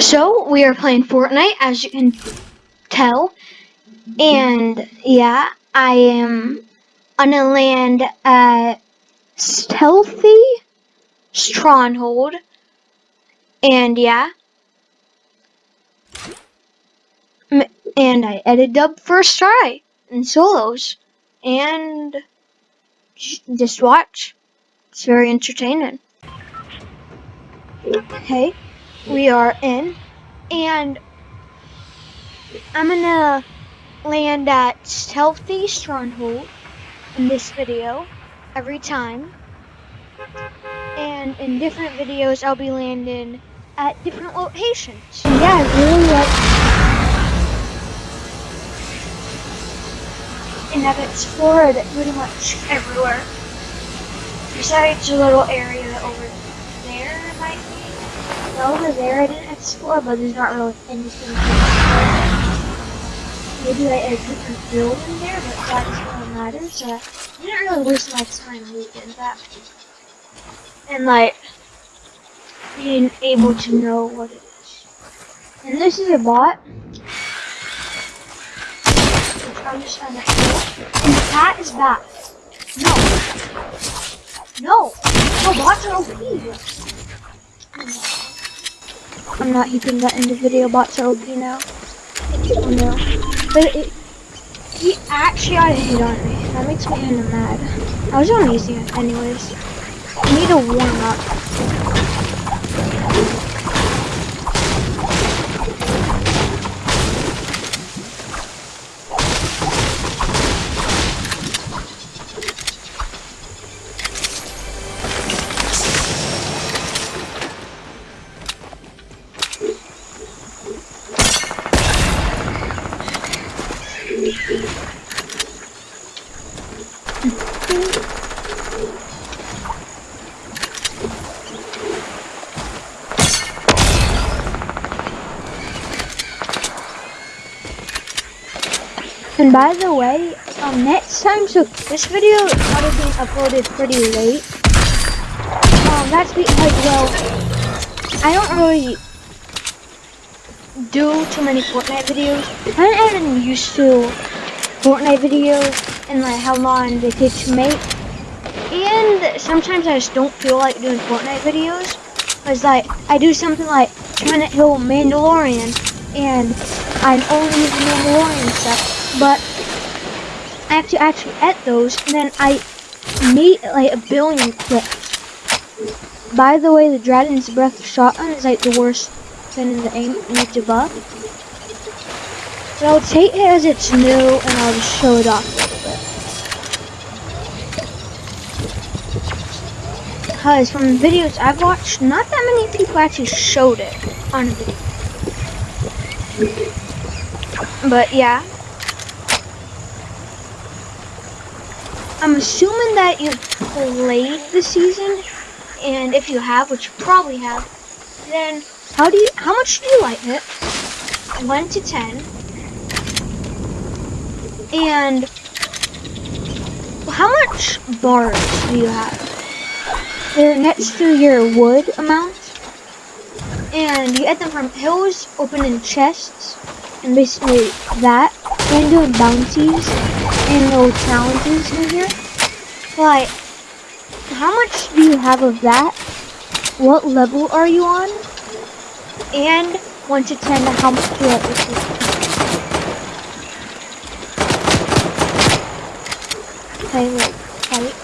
So, we are playing Fortnite, as you can tell. And, yeah, I am on a land at Stealthy Stronghold. And, yeah. And I edited up first try in solos. And just watch. It's very entertaining. Okay, we are in, and I'm gonna land at Stealthy Stronghold in this video every time. And in different videos, I'll be landing at different locations. Yeah, I really like and I've explored pretty much everywhere. Besides a little area over there, be. No, over there I didn't explore, but there's not really anything to explore. Maybe like a different building there, but that doesn't really matter, so I didn't really waste my time looking that. And like, being able to know what it is. And this is a bot. I'm just trying to And the cat is back. No. No. No, bots are OP. I'm not heaping that in the video. Bots are OP now. Oh no. But it, he actually got a hit on me. That makes me kind of mad. I was on easy anyways. I need to warm up. And by the way, um, next time, so this video probably being uploaded pretty late. Um, that's because, well, I don't really do too many Fortnite videos. I'm even used to Fortnite videos and like how long they take to make. And sometimes I just don't feel like doing Fortnite videos. Cause like, I do something like to kill Mandalorian and I'm only using Mandalorian stuff but I have to actually edit those, and then I made like a billion clips. By the way, the Dragon's Breath shotgun is like the worst thing in the aim. To buff. But I'll take it as it's new, and I'll just show it off a little bit. Because from the videos I've watched, not that many people actually showed it on a video. But yeah, I'm assuming that you've played the season, and if you have, which you probably have, then how do you, how much do you like it? 1 to 10. And how much bars do you have? They're next to your wood amount. And you get them from hills, opening chests, and basically that. And doing bounties and little challenges in here. But how much do you have of that? What level are you on? And 1 to 10, how much do you have this Okay, wait, fight.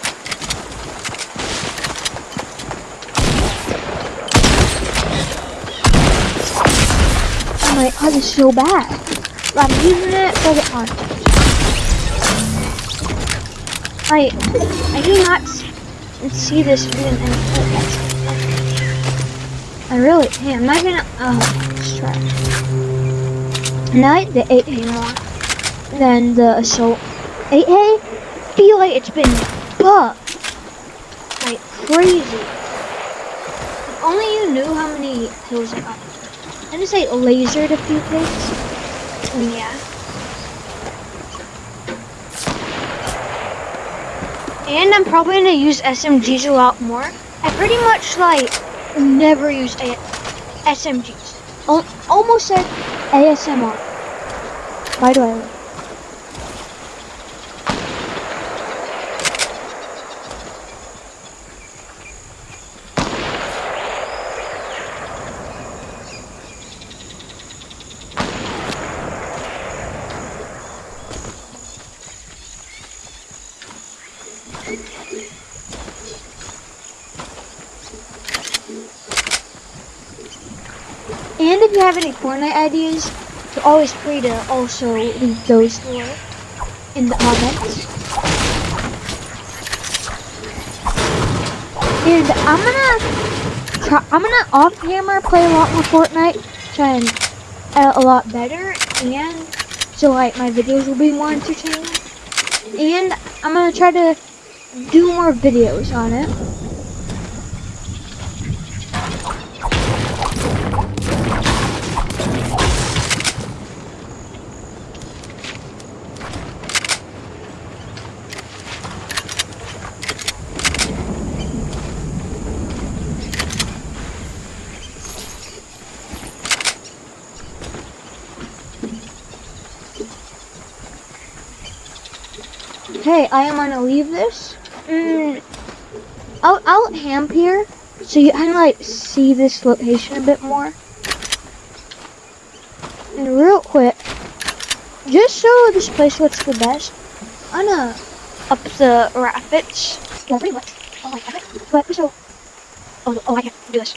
Oh my oh, god, it's so bad. I'm using it for the content. I I do not see this being any I really hey, I'm not gonna oh let's try. Like the 8A more than the assault. 8A feel like it's been buffed like crazy. If only you knew how many kills I got. I just like lasered a few things. Yeah. And I'm probably to use SMGs a lot more. I pretty much like never used a- SMGs. Al- almost said ASMR. Why do I And if you have any Fortnite ideas, you're always free to also leave those in the comments. And I'm gonna try, I'm gonna off camera play a lot more Fortnite, try and edit a lot better, and so like my videos will be more entertaining. And I'm gonna try to do more videos on it. Hey, I am gonna leave this. Mm, I'll, I'll ham here so you of like see this location a bit more. And real quick, just so this place looks the best, I'm gonna up the graphics. Yeah, pretty much. Oh, have it. But so, oh, oh, I can't do this.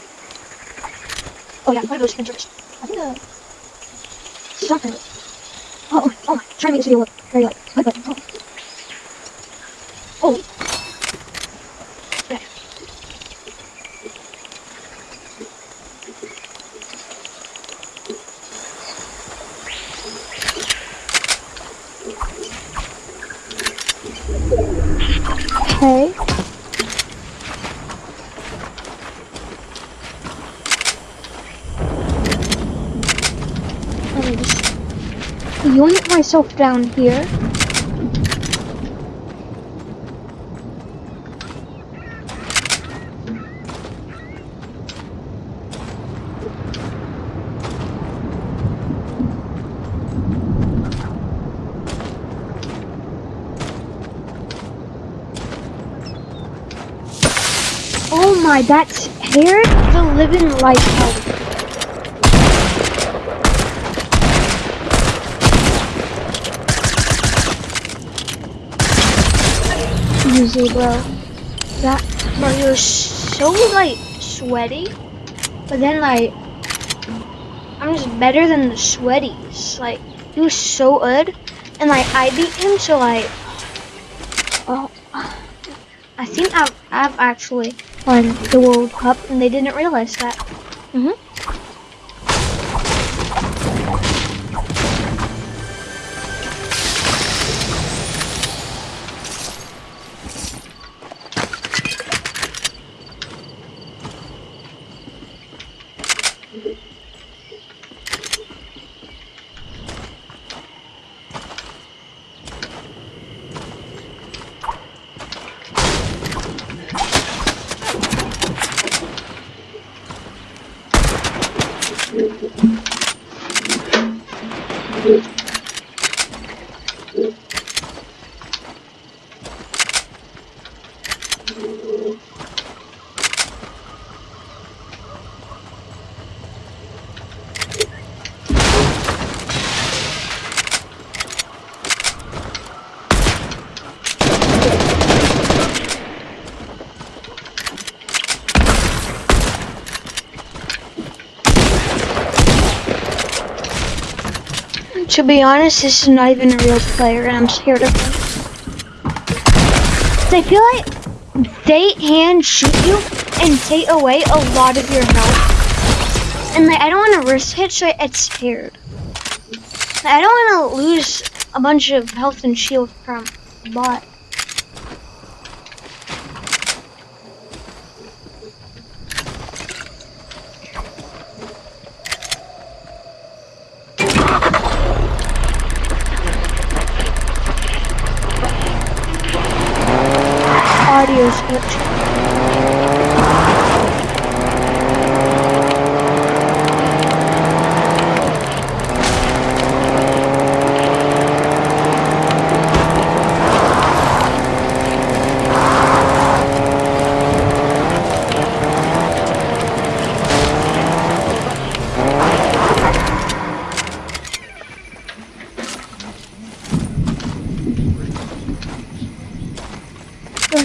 Oh yeah, I'm gonna go spin. I think uh, something. Oh, oh, oh my, trying to make this video look very like, but, oh. Oh. Yeah. Okay. Let me just yoink myself down here. Oh my, that's hair the living life Easy, bro. That, bro, was so, like, sweaty. But then, like, I'm just better than the sweaties. Like, he was so good. And, like, I beat him, so, like, oh, I think I've, I've actually won the World Cup, and they didn't realize that. hmm To be honest, this is not even a real player, and I'm scared of him. I feel like they hand shoot you and take away a lot of your health. And like, I don't want to risk it, so I it's scared. I don't want to lose a bunch of health and shield from a bot. Audio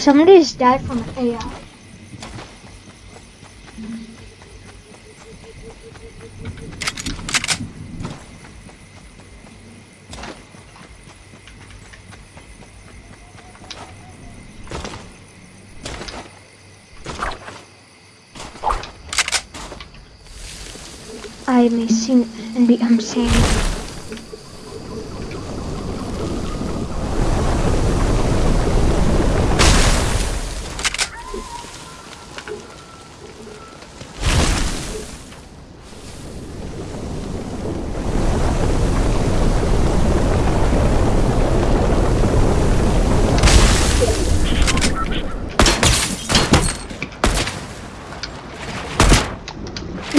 somebody's died from AI. I may sing and become sane.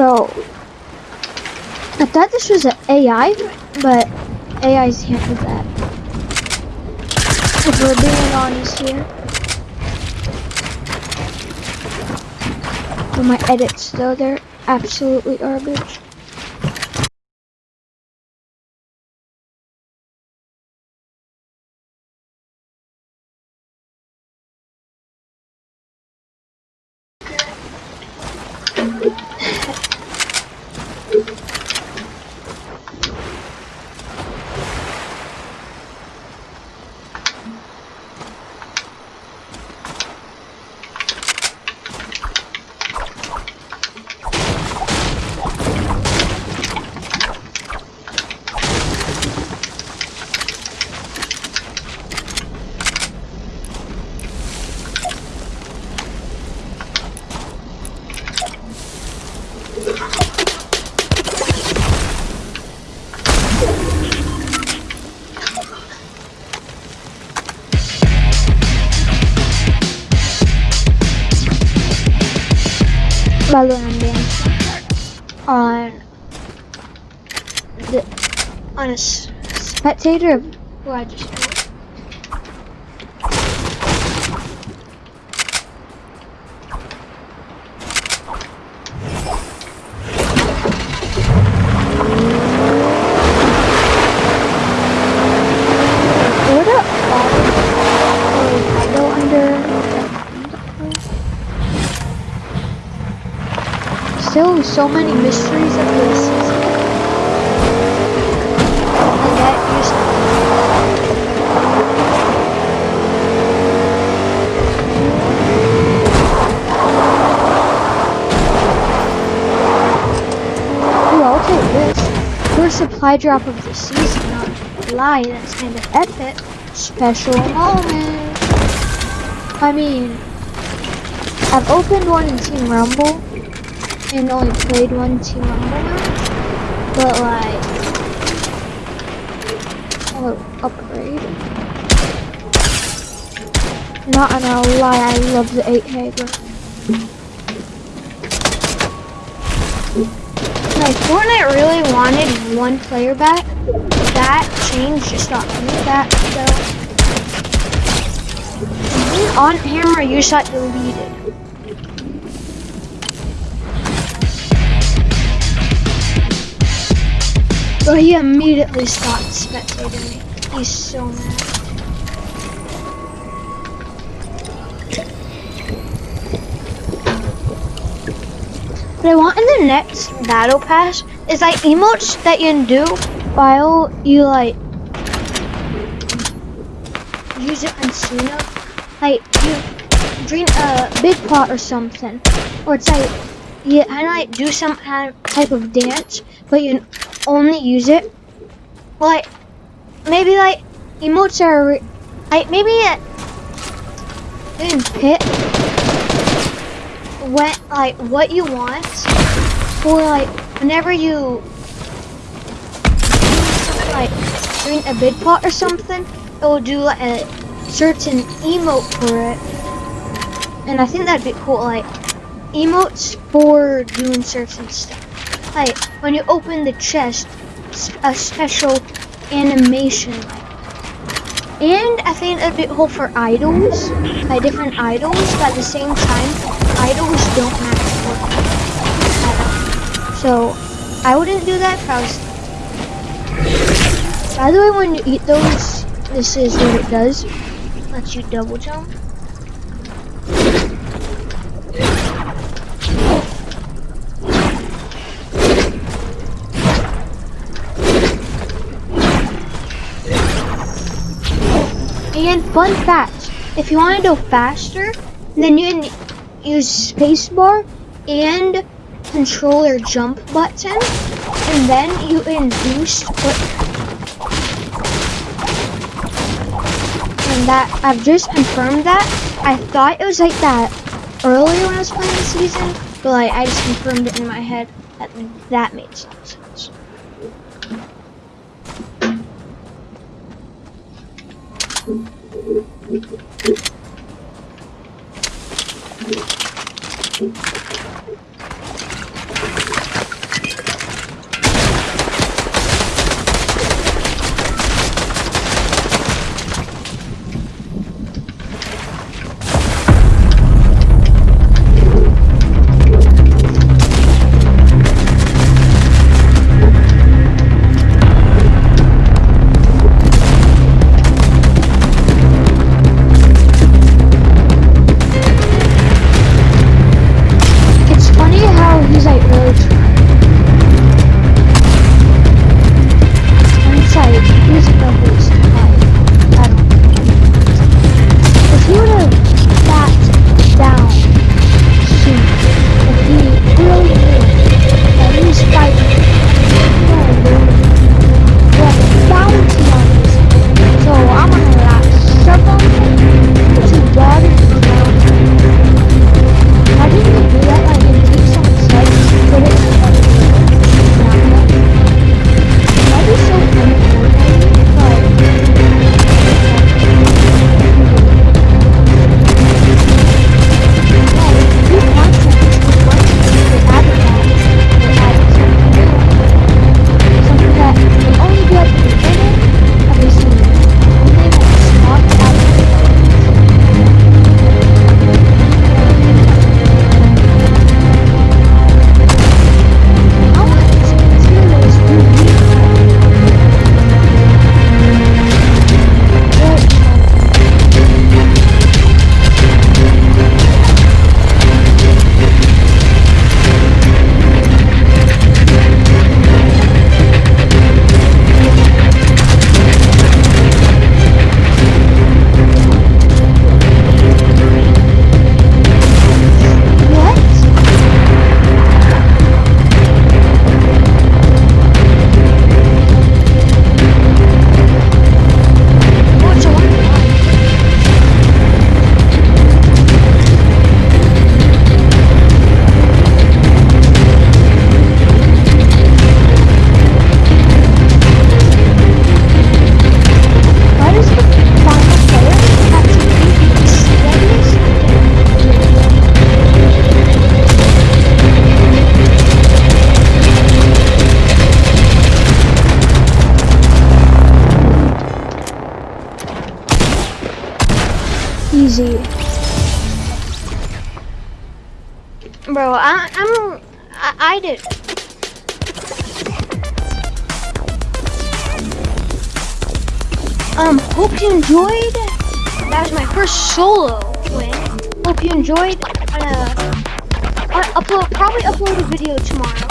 So, I thought this was an AI, but AIs do that. If we're being honest here. But my edits though, they're absolutely garbage. Spectator? Who I just killed. still so many mysteries of this season. And that used Ooh, I'll take this. First supply drop of the season, not lie, that's kind of epic. Special moment. I mean, I've opened one in Team Rumble, and only played one Team Rumble but like, oh, upgrade. Not gonna lie, I love the 8 Hager. Like, Fortnite really wanted one player back. That change just got me back, so. On hammer, you shot deleted. But he immediately stopped spectating me. He's so mad. I want in the next battle pass is like emotes that you can do while you like use it on Suna. Like you drink a big pot or something. Or it's like you kind of like do some kind of type of dance, but you only use it like maybe like emotes are like maybe in pit when like what you want for like whenever you like doing a bid pot or something it will do like a certain emote for it. And I think that'd be cool like emotes for doing certain stuff. Like when you open the chest, a special animation. And I think it'd be cool for idols, like different idols, but at the same time, titles don't matter. So I wouldn't do that if I was. By the way, when you eat those, this is what it does. Lets you double jump. And fun fact, if you want to go faster, then you use spacebar and controller jump button, and then you can boost. And that, I've just confirmed that. I thought it was like that earlier when I was playing the season, but like I just confirmed it in my head that that made sense. It's Спасибо. Easy. Bro, I, I'm, I, I did. Um, hope you enjoyed. That was my first solo win. Hope you enjoyed. Uh, I upload probably upload a video tomorrow.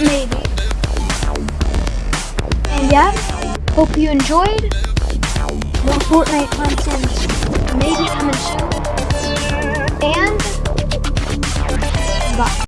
Maybe. And yeah, hope you enjoyed. More Fortnite content maybe coming soon. And bye.